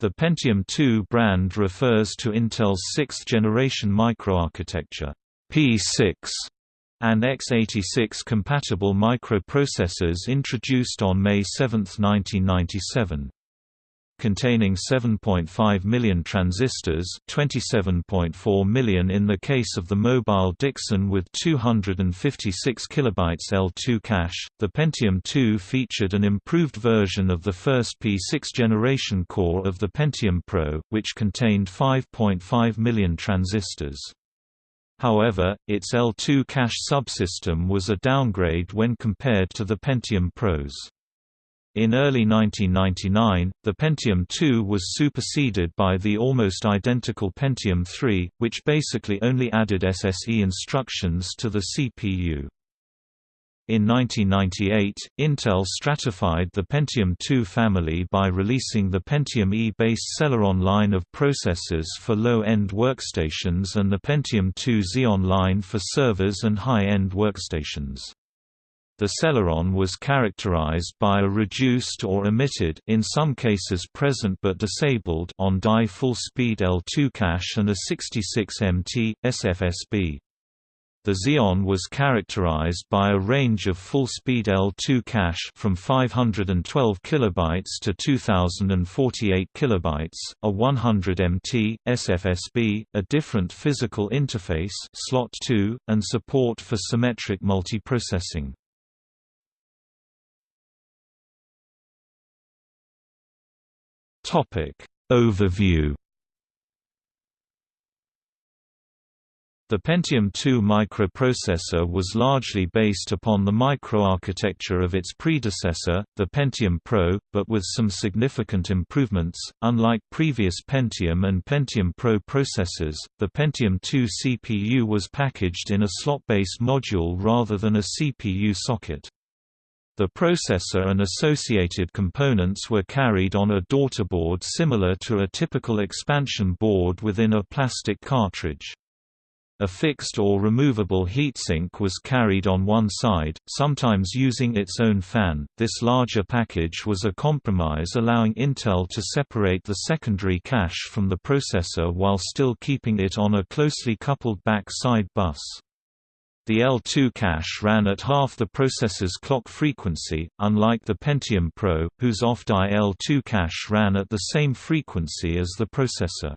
The Pentium II brand refers to Intel's sixth-generation microarchitecture P6 and x86 compatible microprocessors introduced on May 7, 1997 containing 7.5 million transistors 27.4 million in the case of the mobile Dixon with 256 kilobytes L2 cache. The Pentium II featured an improved version of the first P6 generation core of the Pentium Pro, which contained 5.5 million transistors. However, its L2 cache subsystem was a downgrade when compared to the Pentium Pros. In early 1999, the Pentium II was superseded by the almost identical Pentium III, which basically only added SSE instructions to the CPU. In 1998, Intel stratified the Pentium II family by releasing the Pentium E-based Celeron line of processors for low-end workstations and the Pentium II Xeon line for servers and high-end workstations. The Celeron was characterized by a reduced or omitted in some cases present but disabled on-die full-speed L2 cache and a 66MT, SFSB. The Xeon was characterized by a range of full-speed L2 cache from 512 kilobytes to 2048 kilobytes, a 100 MT SFSB, a different physical interface slot 2, and support for symmetric multiprocessing. Topic Overview The Pentium II microprocessor was largely based upon the microarchitecture of its predecessor, the Pentium Pro, but with some significant improvements. Unlike previous Pentium and Pentium Pro processors, the Pentium II CPU was packaged in a slot-based module rather than a CPU socket. The processor and associated components were carried on a daughterboard similar to a typical expansion board within a plastic cartridge. A fixed or removable heatsink was carried on one side, sometimes using its own fan. This larger package was a compromise allowing Intel to separate the secondary cache from the processor while still keeping it on a closely coupled back side bus. The L2 cache ran at half the processor's clock frequency, unlike the Pentium Pro, whose off-die L2 cache ran at the same frequency as the processor.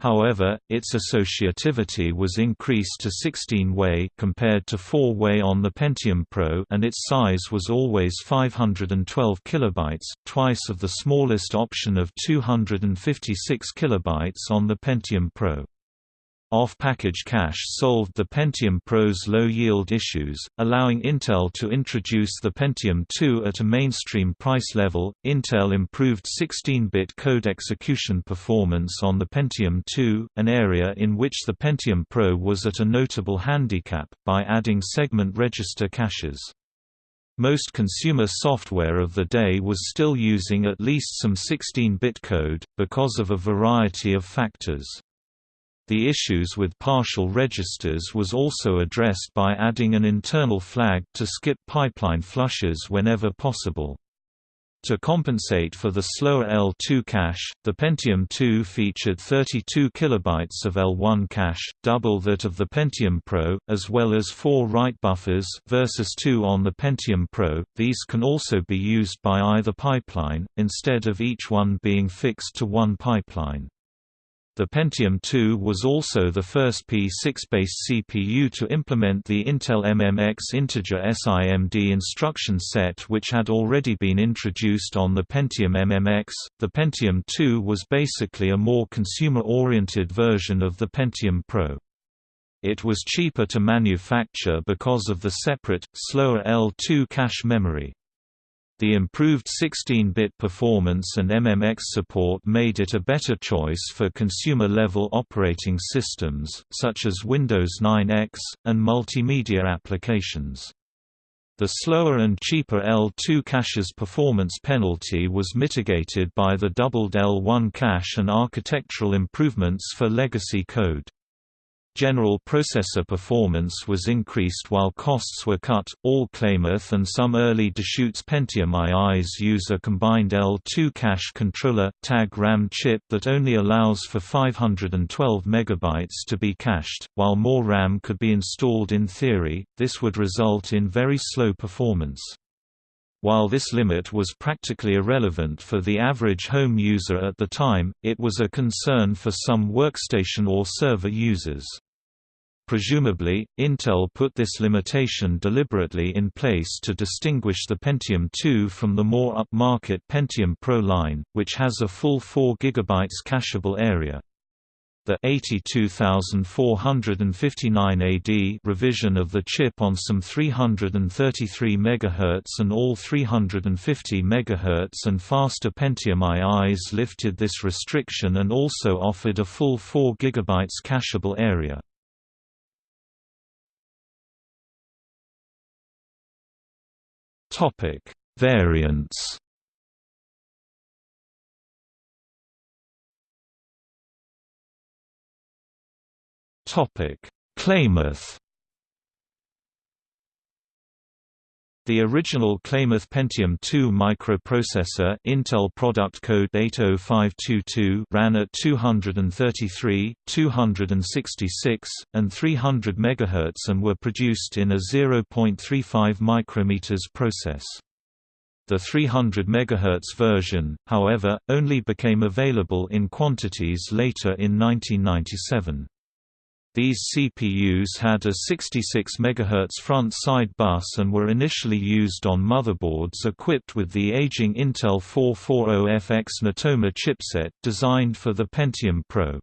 However, its associativity was increased to 16-way compared to 4-way on the Pentium Pro and its size was always 512 kilobytes, twice of the smallest option of 256 kilobytes on the Pentium Pro. Off-package cache solved the Pentium Pro's low-yield issues, allowing Intel to introduce the Pentium II at a mainstream price level. Intel improved 16-bit code execution performance on the Pentium II, an area in which the Pentium Pro was at a notable handicap, by adding segment register caches. Most consumer software of the day was still using at least some 16-bit code, because of a variety of factors. The issues with partial registers was also addressed by adding an internal flag to skip pipeline flushes whenever possible. To compensate for the slower L2 cache, the Pentium II featured 32 kilobytes of L1 cache, double that of the Pentium Pro, as well as four write buffers versus two on the Pentium Pro. These can also be used by either pipeline, instead of each one being fixed to one pipeline. The Pentium II was also the first P6-based CPU to implement the Intel MMX integer SIMD instruction set which had already been introduced on the Pentium MMX. The Pentium II was basically a more consumer-oriented version of the Pentium Pro. It was cheaper to manufacture because of the separate, slower L2 cache memory. The improved 16-bit performance and MMX support made it a better choice for consumer-level operating systems, such as Windows 9X, and multimedia applications. The slower and cheaper L2 cache's performance penalty was mitigated by the doubled L1 cache and architectural improvements for legacy code. General processor performance was increased while costs were cut. All Klamath and some early Deschutes Pentium IIs use a combined L2 cache controller tag RAM chip that only allows for 512 MB to be cached. While more RAM could be installed in theory, this would result in very slow performance. While this limit was practically irrelevant for the average home user at the time, it was a concern for some workstation or server users. Presumably, Intel put this limitation deliberately in place to distinguish the Pentium II from the more upmarket Pentium Pro line, which has a full 4 GB cacheable area. The 82459 AD revision of the chip on some 333 MHz and all 350 MHz and faster Pentium IIs lifted this restriction and also offered a full 4 GB cacheable area. Variants Topic: Klamath. The original Klamath Pentium II microprocessor Intel product code 80522 ran at 233, 266, and 300 MHz and were produced in a 0.35 micrometers process. The 300 MHz version, however, only became available in quantities later in 1997. These CPUs had a 66 MHz front-side bus and were initially used on motherboards equipped with the aging Intel 440FX Natoma chipset designed for the Pentium Pro.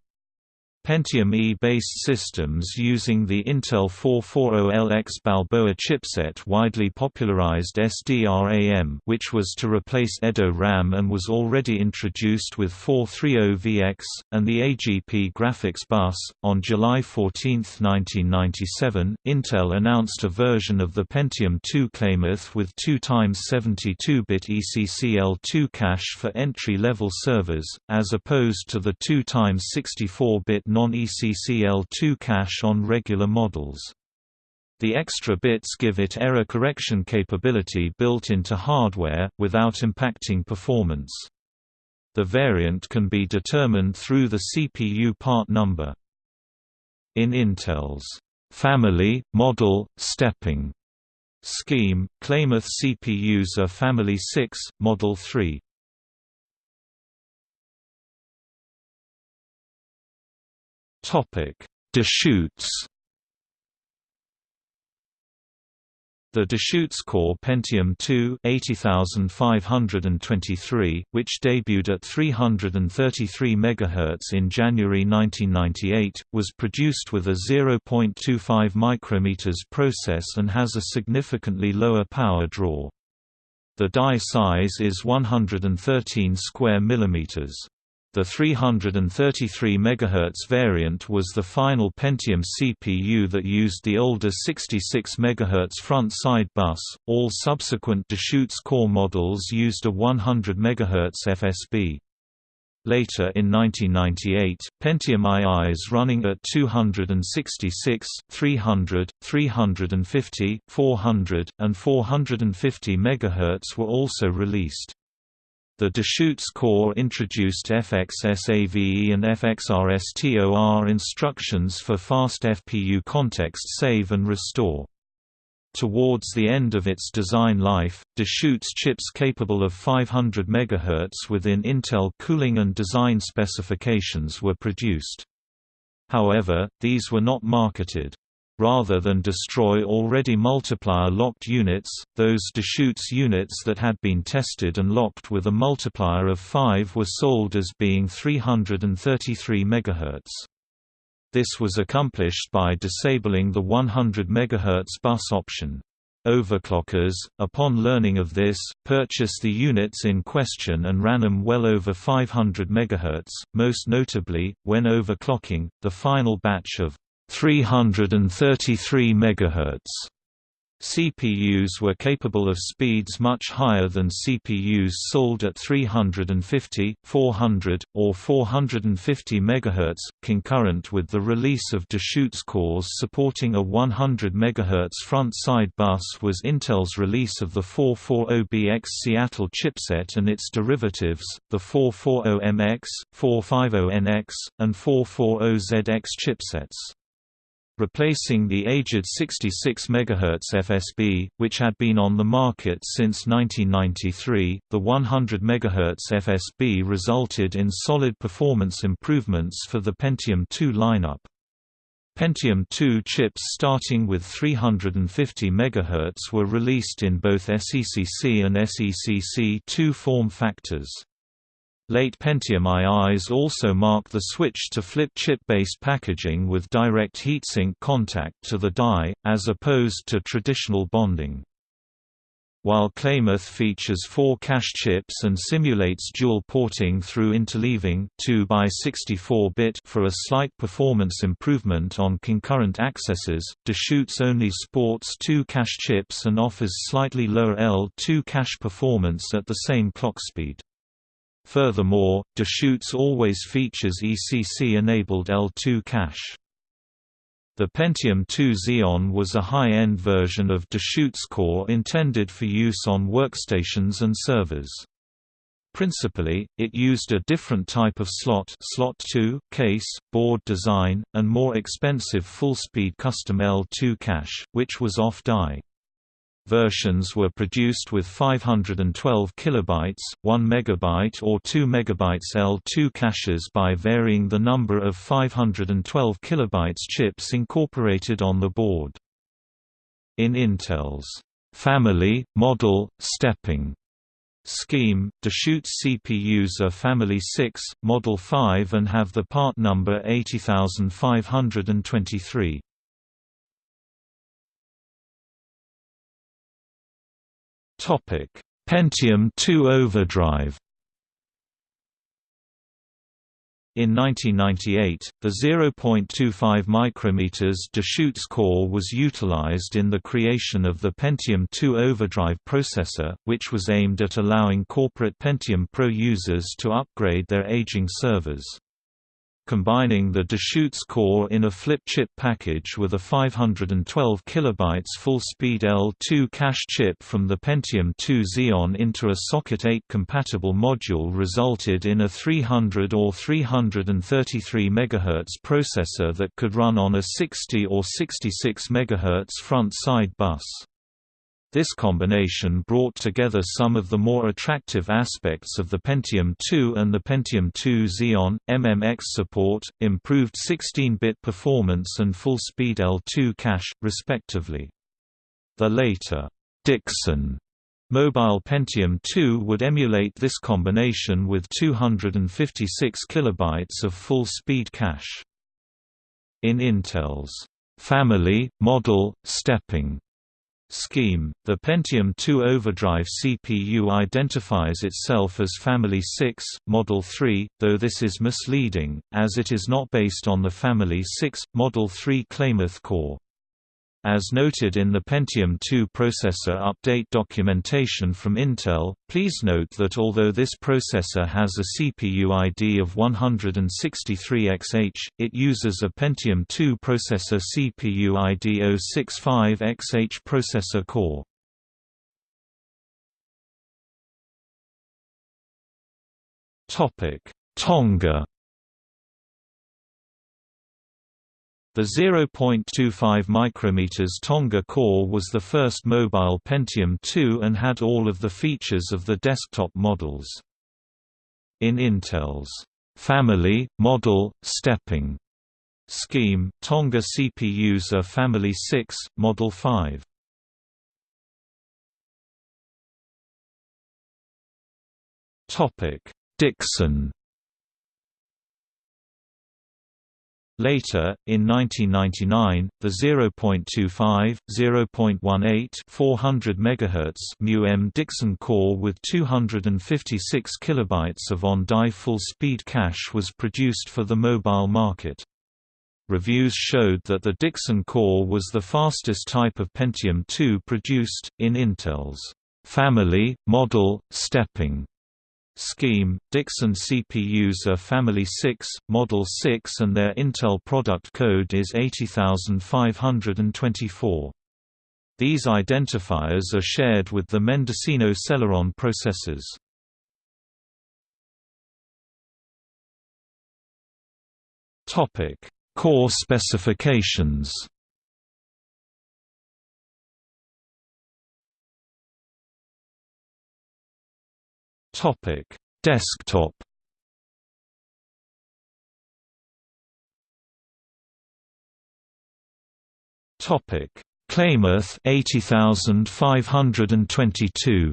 Pentium E-based systems using the Intel 440LX Balboa chipset widely popularized SDRAM which was to replace EDO RAM and was already introduced with 430VX, and the AGP graphics bus. On July 14, 1997, Intel announced a version of the Pentium 2 Klamath with 2 x 72-bit ECCL2 cache for entry-level servers, as opposed to the 2 x 64-bit non-ECCL2 cache on regular models. The extra bits give it error correction capability built into hardware, without impacting performance. The variant can be determined through the CPU part number. In Intel's family, model, stepping scheme, Klamath CPUs are Family 6, Model 3. Deschutes. The Deschutes Core Pentium II 80523, which debuted at 333 MHz in January 1998, was produced with a 0.25 micrometers process and has a significantly lower power draw. The die size is 113 square millimeters. The 333 MHz variant was the final Pentium CPU that used the older 66 MHz front-side bus. All subsequent Deschutes core models used a 100 MHz FSB. Later in 1998, Pentium IIs running at 266, 300, 350, 400, and 450 MHz were also released. The Deschutes core introduced FXSAVE and FXRSTOR instructions for fast FPU context save and restore. Towards the end of its design life, Deschutes chips capable of 500 MHz within Intel cooling and design specifications were produced. However, these were not marketed. Rather than destroy already multiplier-locked units, those Deschutes units that had been tested and locked with a multiplier of 5 were sold as being 333 MHz. This was accomplished by disabling the 100 MHz bus option. Overclockers, upon learning of this, purchased the units in question and ran them well over 500 MHz, most notably, when overclocking, the final batch of 333 MHz CPUs were capable of speeds much higher than CPUs sold at 350, 400, or 450 MHz, concurrent with the release of Deschutes cores supporting a 100 MHz front-side bus was Intel's release of the 440BX Seattle chipset and its derivatives, the 440MX, 450NX, and 440ZX chipsets replacing the aged 66 MHz FSB, which had been on the market since 1993. The 100 MHz FSB resulted in solid performance improvements for the Pentium II lineup. Pentium II chips starting with 350 MHz were released in both SECC and SECC2 form factors. Late Pentium IIs also mark the switch to flip chip-based packaging with direct heatsink contact to the die, as opposed to traditional bonding. While Klamath features four cache chips and simulates dual porting through interleaving 2 by 64-bit for a slight performance improvement on concurrent accesses, Deschutes only sports two cache chips and offers slightly lower L2 cache performance at the same clock speed. Furthermore, Deschutes always features ECC-enabled L2 cache. The Pentium 2 Xeon was a high-end version of Deschutes core intended for use on workstations and servers. Principally, it used a different type of slot slot 2, case, board design, and more expensive full-speed custom L2 cache, which was off-die. Versions were produced with 512 kilobytes, 1 megabyte or 2 megabytes L2 caches by varying the number of 512 kilobytes chips incorporated on the board. In Intel's family, model, stepping scheme, Deschutes CPUs are Family 6, Model 5 and have the part number 80523. Topic: Pentium II Overdrive. In 1998, the 0.25 micrometers Deschutes core was utilized in the creation of the Pentium II Overdrive processor, which was aimed at allowing corporate Pentium Pro users to upgrade their aging servers combining the Deschutes core in a flip chip package with a 512 kilobytes full-speed L2 cache chip from the Pentium II Xeon into a Socket 8 compatible module resulted in a 300 or 333 MHz processor that could run on a 60 or 66 MHz front-side bus. This combination brought together some of the more attractive aspects of the Pentium II and the Pentium II Xeon, MMX support, improved 16-bit performance and full-speed L2 cache, respectively. The later Dixon Mobile Pentium II would emulate this combination with 256 kilobytes of full-speed cache. In Intel's family, model, stepping scheme, the Pentium II Overdrive CPU identifies itself as Family 6, Model 3, though this is misleading, as it is not based on the Family 6, Model 3 Klamath core. As noted in the Pentium II processor update documentation from Intel, please note that although this processor has a CPU ID of 163XH, it uses a Pentium II processor CPU ID 065XH processor core. Tonga The 0.25 micrometers Tonga core was the first mobile Pentium II and had all of the features of the desktop models. In Intel's family, model, stepping scheme, Tonga CPUs are Family 6, Model 5. Dixon Later, in 1999, the 0.25, 0.18 400 MHz mu-M Dixon core with 256 kilobytes of on-die full-speed cache was produced for the mobile market. Reviews showed that the Dixon core was the fastest type of Pentium II produced, in Intel's family, model, stepping scheme. Dixon CPUs are Family 6, Model 6 and their Intel product code is 80524. These identifiers are shared with the Mendocino Celeron processors. Core specifications. Topic: Desktop. Topic: Klamath 80522.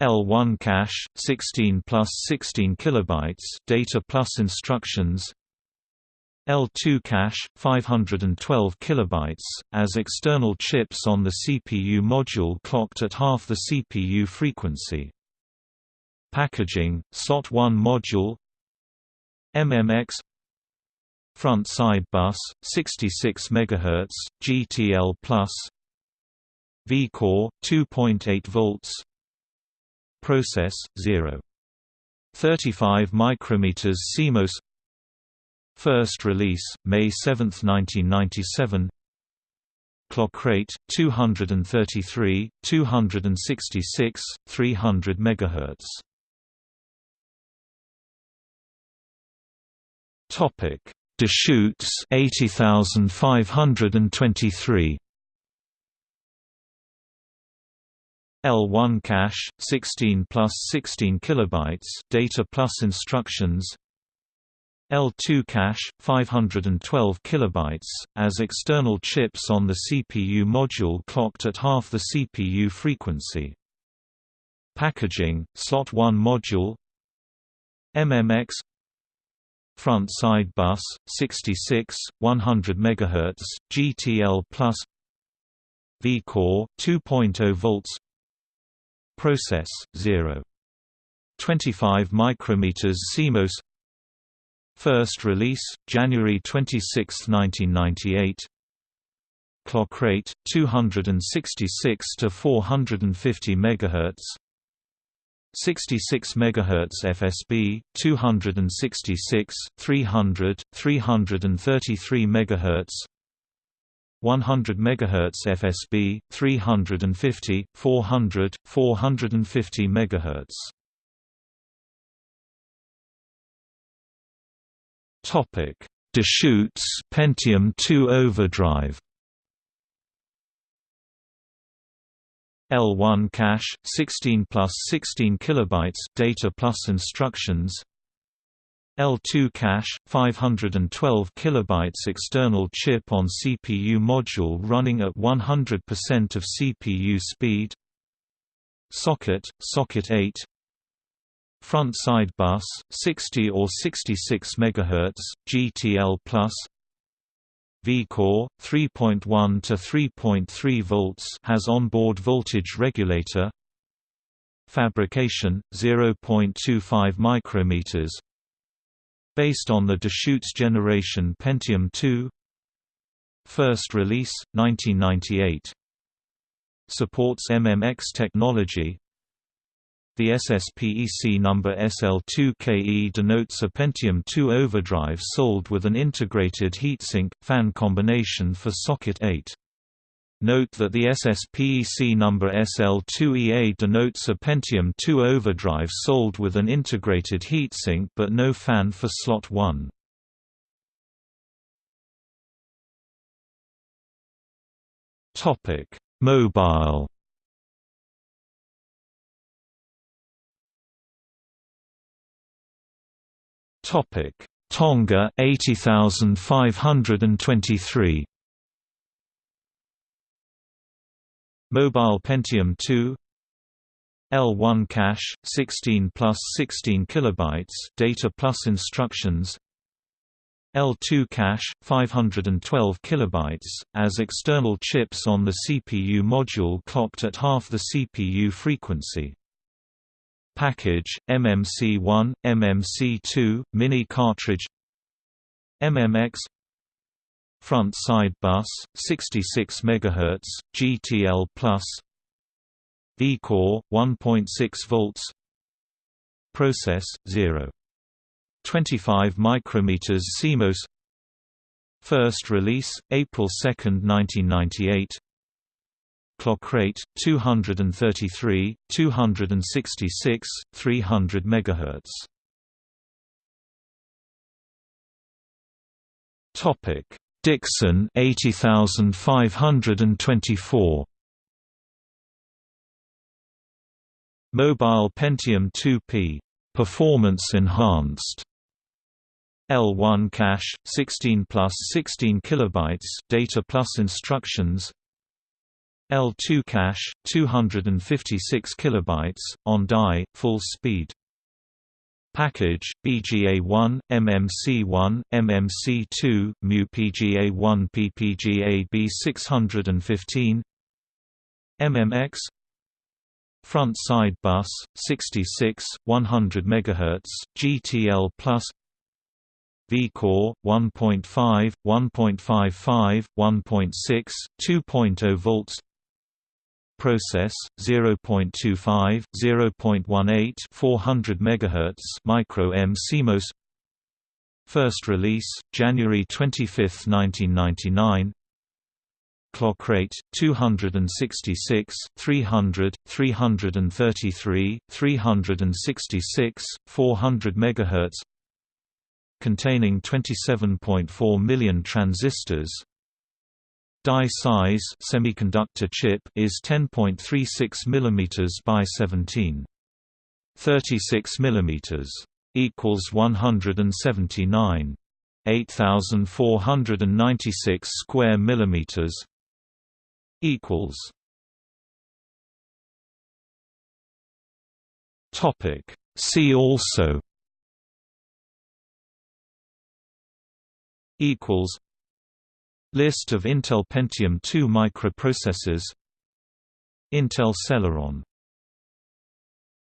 L1 cache 16 plus 16 kilobytes data plus instructions L2 cache 512 kilobytes as external chips on the CPU module clocked at half the CPU frequency. Packaging slot 1 module. MMX front side bus 66 MHz GTL plus. vCore 2.8 volts. Process 0 35 micrometers CMOS First release May 7, 1997 Clock rate 233 266 300 MHz Topic. Deschutes 80523 L1 cache 16 plus 16 kilobytes data plus instructions L2 cache 512 kilobytes as external chips on the CPU module clocked at half the CPU frequency. Packaging slot 1 module. MMX front side bus 66 100 MHz GTL plus. vCore 2.0 volts. Process 0 25 micrometers CMOS First release January 26, 1998 Clock rate 266 to 450 MHz 66 MHz FSB, 266, 300, 333 MHz 100 MHz FSB, 350, 400, 450 MHz Topic: Deschutes Pentium 2 overdrive. L1 cache 16 plus 16 kilobytes data plus instructions. L2 cache 512 kilobytes external chip on CPU module running at 100% of CPU speed. Socket socket 8 front side bus 60 or 66 MHz GTL plus vCore 3.1 to 3.3 volts has onboard voltage regulator. Fabrication 0.25 micrometers. Based on the Deschutes generation Pentium 2. First release 1998. Supports MMX technology. The SSPEC number SL2KE denotes a Pentium 2 overdrive sold with an integrated heatsink, fan combination for socket 8. Note that the SSPEC number SL2EA denotes a Pentium 2 overdrive sold with an integrated heatsink but no fan for slot 1. Mobile Topic: Tonga 80523. Mobile Pentium 2 L1 cache 16 plus 16 kilobytes data plus instructions. L2 cache 512 kilobytes as external chips on the CPU module clocked at half the CPU frequency Package, MMC1, MMC2, mini cartridge MMX Front side bus, 66 MHz, GTL+, V-core, 1.6 volts Process, 0. 25 micrometers CMOS First release, April 2, 1998 Clock rate, 233, 266, 300 MHz Topic. Dixon 80524 Mobile Pentium 2P performance enhanced. L1 cache 16 plus 16 kilobytes data plus instructions L2 cache 256 kilobytes on die full speed. Package, BGA1, MMC1, MMC2, MU PGA1 PPGA B615 MMX Front side bus, 66, 100 MHz, GTL+, V-core, 1.5, 1.55, 1.6, 2.0 volts process 0.25 0.18 400 megahertz micro M CMOS first release January 25 1999 clock rate 266 300 333 366 400 megahertz. Containing 27.4 million transistors Die size semiconductor chip is 10.36 mm by 17. 36 mm equals 179. 8496 square millimeters equals Topic See also equals List of Intel Pentium II microprocessors. Intel Celeron